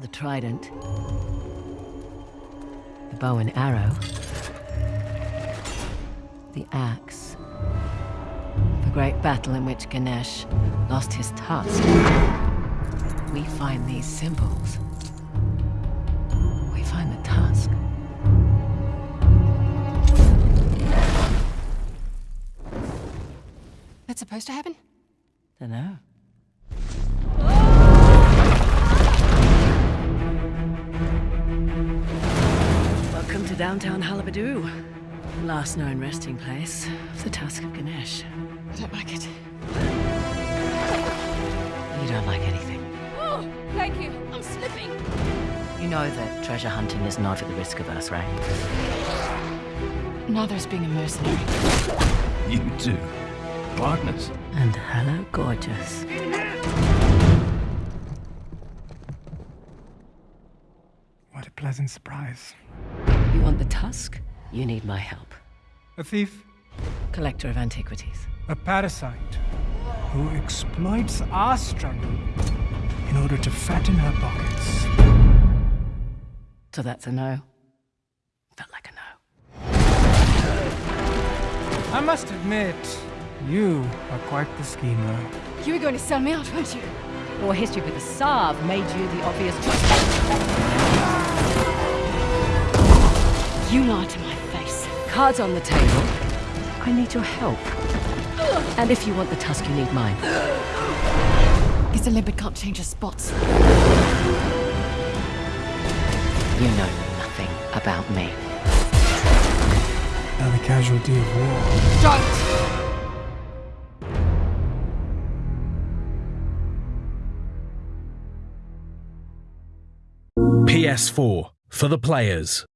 The trident. The bow and arrow. The axe. The great battle in which Ganesh lost his tusk. We find these symbols. We find the tusk. That's supposed to happen? Dunno. To downtown Halebidu. Last known resting place of the tusk of Ganesh. I don't like it. You don't like anything. Oh, thank you. I'm slipping. You know that treasure hunting is not at the risk of us, right? Neither is being a mercenary. You too. Partners. And hello, gorgeous. What a pleasant surprise. You need my help. A thief, Collector of antiquities. a parasite, who exploits our struggle in order to fatten her pockets. So that's a no. Felt like a no. I must admit, you are quite the schemer. You were going to sell me out, weren't you? Your history with Asav made you the obvious choice. You lied to my face. Cards on the table. I need your help. And if you want the tusk, you need mine. Guess a limpet can't change his spots. You know nothing about me. Now the casualty of war. Don't! PS4 for the players.